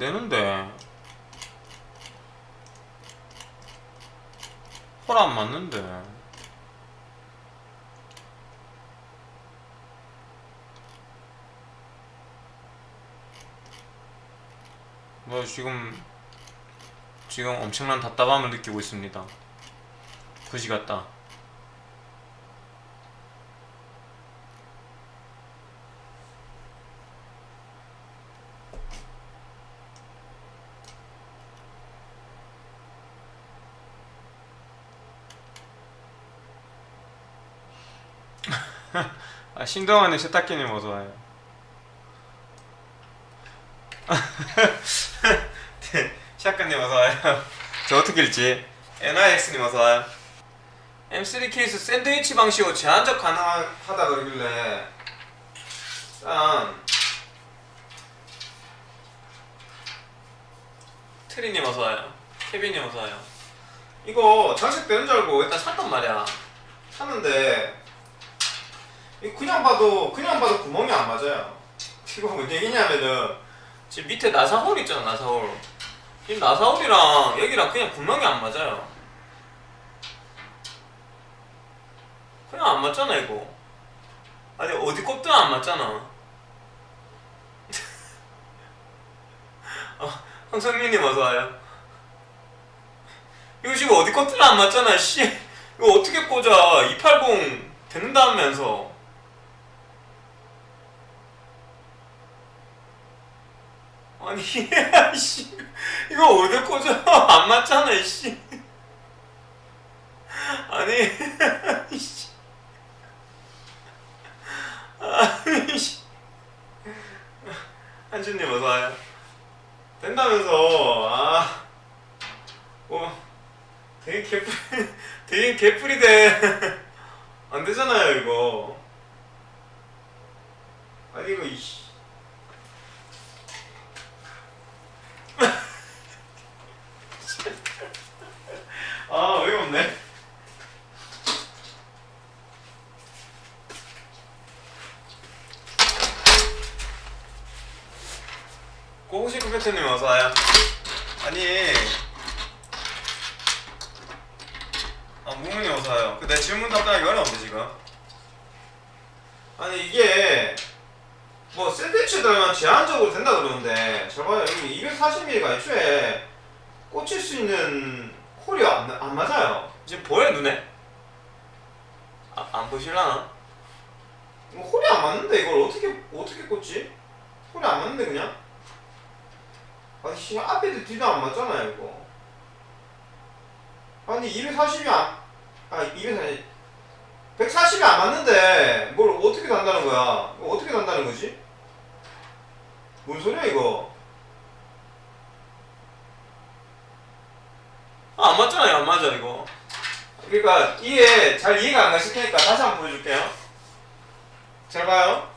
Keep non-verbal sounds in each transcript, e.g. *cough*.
안 되는데. 홀안 맞는데. 뭐 지금 지금 엄청난 답답함을 느끼고 있습니다. 그지 같다 아, 신동환의 세탁기님 어서와요? 샷건님 어서와요? 저 어떻게 읽지? NIX님 어서와요? M3 케이스 샌드위치 방식으로 제한적 가능하다 그러길래 일단 트리님 어서와요? 케빈님 어서와요? 이거 장식되는 줄 알고 일단 샀단 말이야. 샀는데 그냥 봐도 그냥 봐도 구멍이 안 맞아요. 이거 뭔 얘기냐면은 지금 밑에 나사홀 있잖아 나사홀. 이 나사홀이랑 여기랑 그냥 구멍이 안 맞아요. 그냥 안 맞잖아 이거. 아니 어디 꼽든 안 맞잖아. *laughs* 어, 황성민님 어서와요. 이거 지금 어디 꼽든 안 맞잖아 씨. 이거 어떻게 꽂아? 280 된다면서 아니 *laughs* 씨. 이거 어디 꽂아 *laughs* 안 맞잖아 씨. 아니 *laughs* 씨. 아니 씨. 한준님 어서와요. 된다면서. 아뭐 되게 개뿔 되게 개뿔이 돼 안되잖아요 이거. 아니 이거 이씨 아 어이가 없네 배트님 어서와요 아니 아 무문이 어서와요 그내 질문 답변하기 어려운데 지금 아니 이게 뭐 샌드위치 들면 제한적으로 된다 그러는데 저봐요 여기 240mm가 애초에 꽂힐 수 있는 홀이 안, 안 맞아요 지금 보여 눈에? 아, 안 보실라나? 뭐 홀이 안 맞는데 이걸 어떻게 어떻게 꽂지? 홀이 안 맞는데 그냥? 아니 씨 앞에도 뒤도 안 맞잖아요 이거. 아니 240이 안.. 아 240.. 140이 안 맞는데 뭘 어떻게 단다는 거야? 어떻게 단다는 거지? 뭔 소리야 이거? 아, 안 맞잖아요 안 맞아 이거. 그러니까 이해 잘 이해가 안 가실 테니까 다시 한번 보여줄게요. 잘 봐요.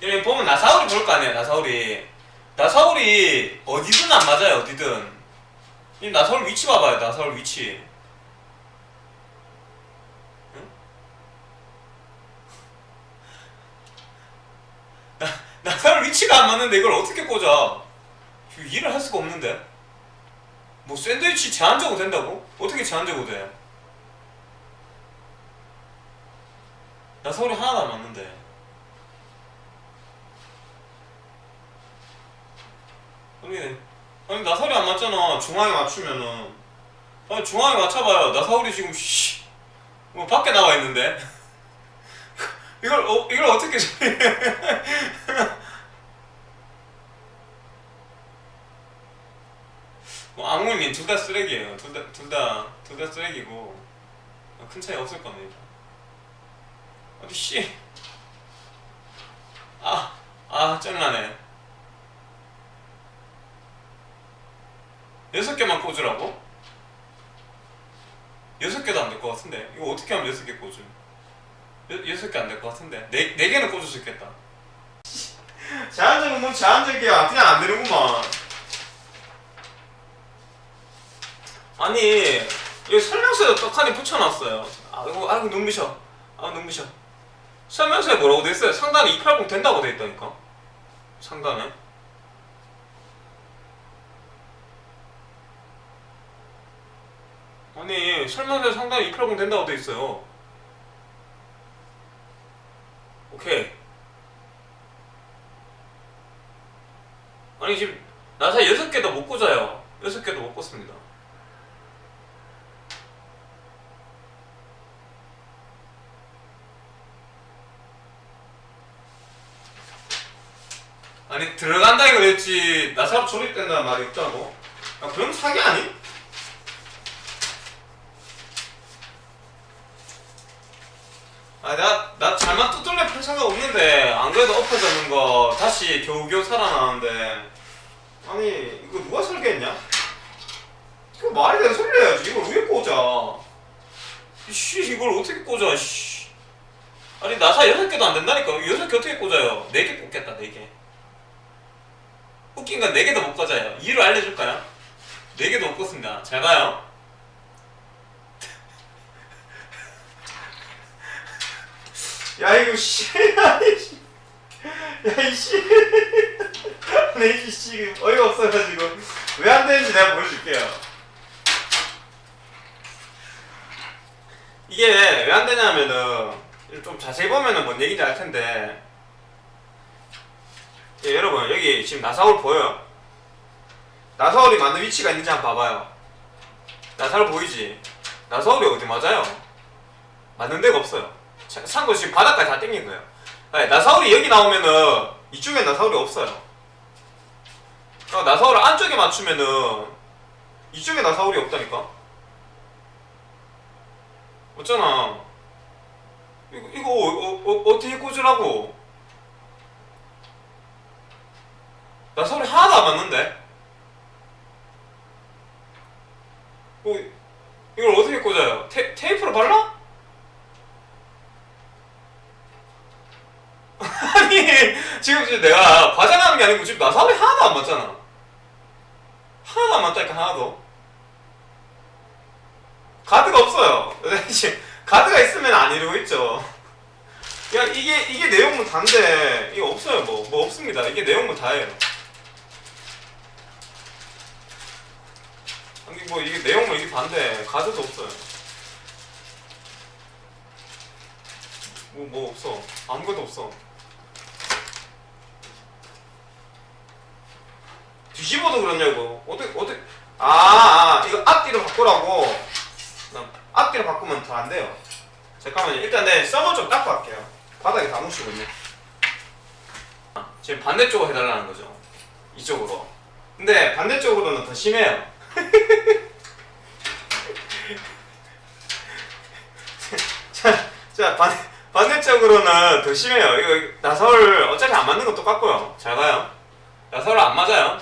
여기 보면 나사울이 볼 거 아니에요 나사울이 나사울이 어디든 안 맞아요 어디든 이 나사울 위치 봐봐요 나사울 위치 응? *laughs* 나, 나사울 위치가 안 맞는데 이걸 어떻게 꽂아 이해를 할 수가 없는데 뭐 샌드위치 제한적으로 된다고? 어떻게 제한적으로 돼? 나사울이 하나도 안 맞는데 아니, 아니 나사울이 안 맞잖아. 중앙에 맞추면은. 아니 중앙에 맞춰봐요. 나사울이 지금 씨, 뭐 밖에 나와 있는데. *laughs* 이걸 어, 이걸 어떻게 *laughs* 뭐 악물님 둘 다 쓰레기예요. 둘 다 둘 다 둘 다 쓰레기고 큰 차이 없을 겁니다. 어디 씨. 아, 아 짱나네. 여섯 개만 꽂으라고? 여섯 개도 안 될 것 같은데. 이거 어떻게 하면 여섯 개 꽂음? 여, 여섯 개 안 될 것 같은데. 네, 네 개는 꽂을 수 있겠다. 제한적은 뭐 제한적이야 그냥 안 되는구만. 아니 여기 설명서에 떡하니 붙여놨어요. 아이고 아이고 눈부셔. 아 눈부셔. 설명서에 뭐라고 돼있어요? 상단에 280 된다고 돼있다니까? 상단에 아니 설명서 상당히 280 된다고 돼 있어요. 오케이. 아니 지금 나사 6개도 못 꽂아요. 6개도 못 꽂습니다. 아니 들어간다 이거 그랬지 나사로 조립된다는 말이 없다고? 아, 그럼 사기 아니? 아, 나, 나 잘만 두들려 펼 생각 없는데, 안 그래도 엎어졌는 거, 다시 겨우겨우 살아나는데, 아니, 이거 누가 설계했냐? 이거 말이 되는 소리를 해야지. 이걸 왜 꽂아? 씨, 이걸 어떻게 꽂아, 씨. 아니, 나사 여섯 개도 안 된다니까. 여섯 개 어떻게 꽂아요? 네 개 꽂겠다, 네 개. 웃긴 건 네 개도 못 꽂아요. 이유를 알려줄까요? 네 개도 못 꽂습니다. 잘 봐요. 야 이거 씨, 야이씨, 야이 씨, 내 이 씨 어이가 없어가지고 왜 안 되는지 내가 보여줄게요. 이게 왜 안 되냐면은 좀 자세히 보면은 뭔 얘기인지 알 텐데 예, 여러분 여기 지금 나사울 보여요? 나사울이 맞는 위치가 있는지 한번 봐봐요. 나사울 보이지? 나사울이 어디 맞아요? 맞는 데가 없어요. 차- 참고 지금 바닥까지 다 땡긴 거예요. 아니, 나사울이 여기 나오면은 이쪽에 나사울이 없어요. 어, 나사울을 안쪽에 맞추면은 이쪽에 나사울이 없다니까. 없잖아. 이거 이거 어, 어, 어, 어 떻게 꽂으라고? 나사울이 하나도 안 맞는데. 뭐 이걸 어떻게 꽂아요? 테, 테이프로 발라? 아니 지금 지금 내가 과장하는 게 아니고 지금 나사울이 하나도 안 맞잖아. 하나도 안 맞다니까 하나도. 가드가 없어요. 가드가 있으면 안 이러고 있죠. 야 이게 이게 내용물 다인데 이거 없어요 뭐. 뭐 없습니다. 이게 내용물 다예요. 아니 뭐 이게 내용물 이게 반대. 가드도 없어요. 뭐뭐 없어. 아무것도 없어 뒤집어도 그러냐고. 어떻게 어떻게. 아, 아 이거 앞뒤로 바꾸라고. 나 앞뒤로 바꾸면 더 안 돼요. 잠깐만요. 일단 내 서버 좀 닦고 할게요. 바닥에 다 묻히고 있네 아, 지금 반대쪽으로 해달라는 거죠. 이쪽으로. 근데 반대쪽으로는 더 심해요. *laughs* 자, 자 반, 반대쪽으로는 더 심해요. 이거 나설 어차피 안 맞는 건 똑같고요. 잘 봐요. 나설 안 맞아요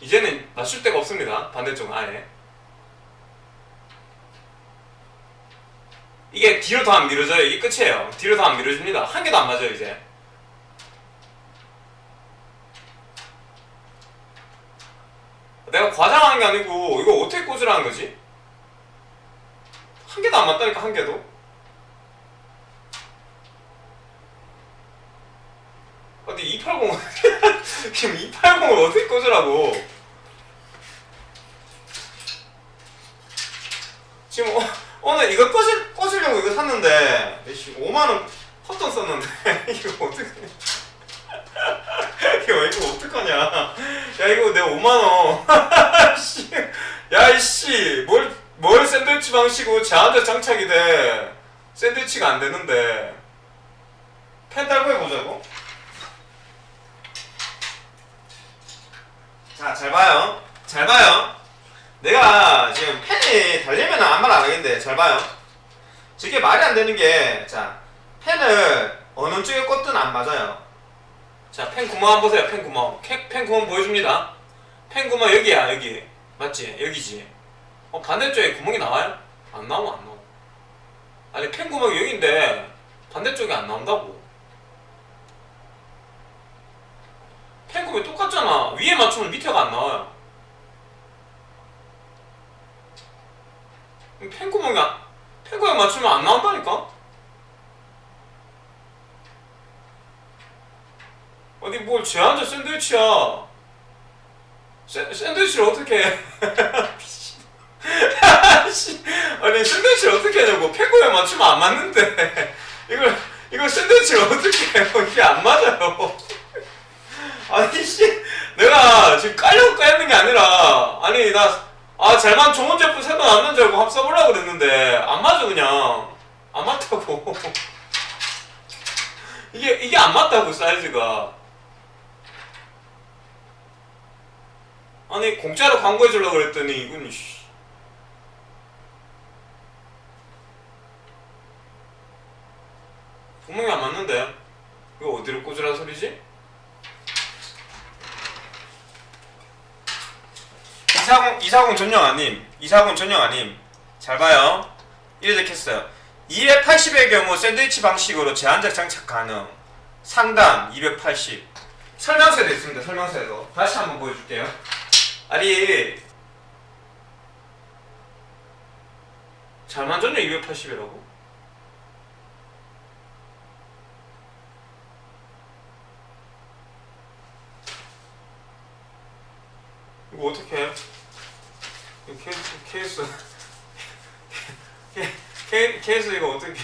이제는 맞출 데가 없습니다. 반대쪽은 아예. 이게 뒤로 더안 밀어져요. 이게 끝이에요. 뒤로 더안 밀어집니다. 한 개도 안 맞아요, 이제. 내가 과장하는 게 아니고 이거 어떻게 꽂으라는 거지? 한 개도 안 맞다니까 한 개도. 근데 280 지금 280을 어떻게 꽂으라고? 지금 어, 오늘 이거 꽂을, 꽂으려고 이거 샀는데 5만원 헛돈 썼는데 *laughs* 이거 어떡해 이거 이거 어떡하냐? 야 이거 내 5만원. *laughs* 씨. 야 이씨 뭘, 뭘 샌드위치 방식으로 제한테 장착이 돼? 샌드위치가 안 되는데. 펜 달고 해보자고 자, 잘 봐요. 잘 봐요. 내가 지금 펜이 달리면 아무 말 안 하겠는데, 잘 봐요. 저게 말이 안 되는 게, 자, 펜을 어느 쪽에 꽂든 안 맞아요. 자, 펜 구멍 한번 보세요, 펜 구멍. 캐- 펜 구멍 보여줍니다. 펜 구멍 여기야, 여기. 맞지? 여기지. 어, 반대쪽에 구멍이 나와요? 안 나와, 안 나와. 아니, 펜 구멍이 여기인데, 반대쪽에 안 나온다고. 펜구멍이 똑같잖아. 위에 맞추면 밑에가 안 나와요. 펜구멍이 안, 펜구멍 맞추면 안 나온다니까? 어디 뭘 제한자 샌드위치야. 샌, 샌드위치를 어떻게 해? *laughs* 아니 샌드위치를 어떻게 하냐고 펜고에 맞추면 안 맞는데 *laughs* 이걸 이거 샌드위치를 어떻게 해요? 이게 안 맞아요. 아니 씨, 내가 지금 깔려고 깔는 게 아니라 아니 나 아 잘만 좋은 제품 새로 나왔는 줄 알고 한번 써보려고 그랬는데 안 맞아 그냥 안 맞다고. *laughs* 이게 이게 안 맞다고 사이즈가. 아니 공짜로 광고해 주려고 그랬더니 이건 씨. 분명히 안 맞는데 이거 어디로 꽂으라는 소리지? 이사공 이사공 전용 아님 이사공 전용 아님. 잘 봐요. 이래 적혔어요. 280의 경우 샌드위치 방식으로 제한적 장착 가능. 상단 280 설명서에도 있습니다 설명서에도. 다시 한번 보여줄게요. 아니 잘 만졌냐 280이라고? 이거 어떻게 해? 이 케이스 케이스 케- 케- 케이스 이거 어떻게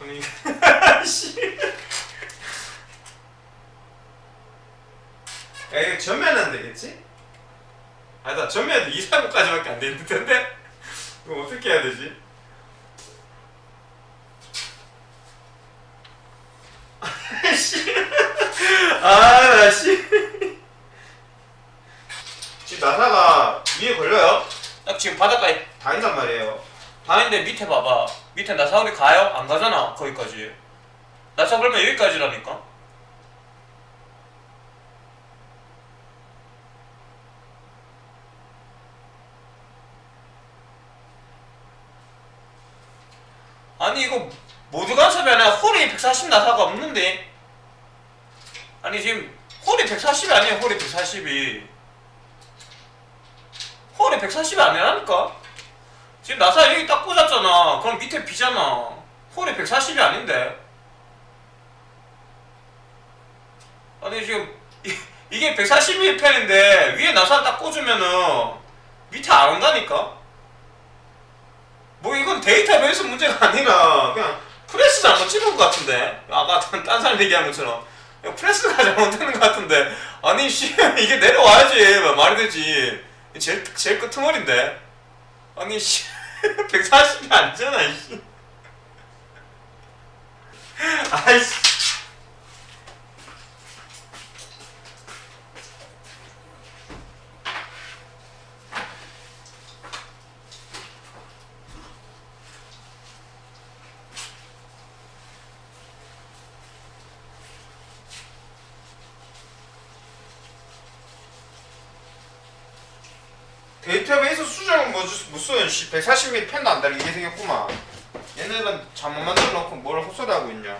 아니 씨. *laughs* 야 이거 전면은 되겠지? 아니다 전면도 2, 3까지밖에 안 되는 텐데 이거 어떻게 해야 되지? 씨. 아, 나 씨. 지금 나사가 위에 걸려요? 딱 지금 바닷가에 다 있단 말이에요. 다 있는데 밑에 봐봐. 밑에 나사 우리 가요? 안 가잖아, 거기까지. 나사 그러면 여기까지라니까? 아니, 이거 모두 간섭이 아니라 홀이 140 나사가 없는데? 아니, 지금 홀이 140이 아니에요, 홀이 140이. 홀이 140이 아니라니까? 지금 나사 여기 딱 꽂았잖아. 그럼 밑에 비잖아. 홀이 140이 아닌데. 아니 지금 이, 이게 140mm 펜인데 위에 나사 딱 꽂으면은 밑에 안 온다니까? 뭐 이건 데이터베이스 문제가 아니라 그냥 프레스 잘못 찍은 것 같은데 아까 딴, *laughs* 딴 사람 얘기한 것처럼 프레스가 *laughs* 잘못되는 것 같은데 아니 씨 *laughs* 이게 내려와야지 말이 되지 제일 제일 끄트머리인데 아니 씨 *laughs* 140이 아니잖아 씨. 아이씨 데이터베이스 수정은 뭐 써요. 씨 140mm 펜도 안 달리게 생겼구만. 얘네는 잘못 만들어 놓고 뭘 헛소리 하고 있냐.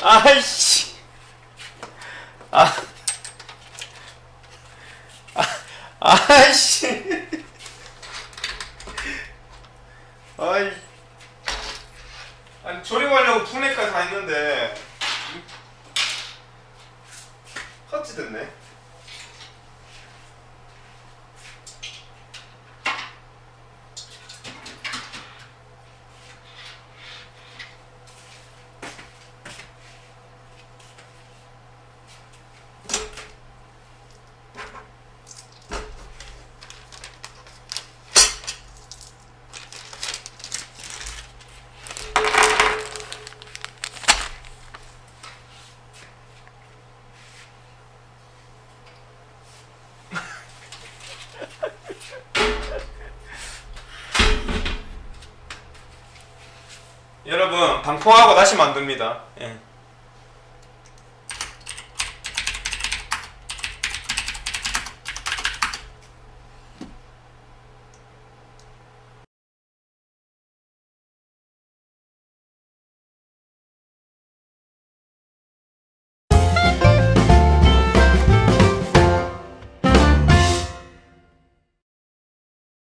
아이씨. 아. 아. 아이씨. 아이 아니 조립하려고 분해까지 다 했는데 헛지 됐네 여러분 방포하고 다시 만듭니다 예.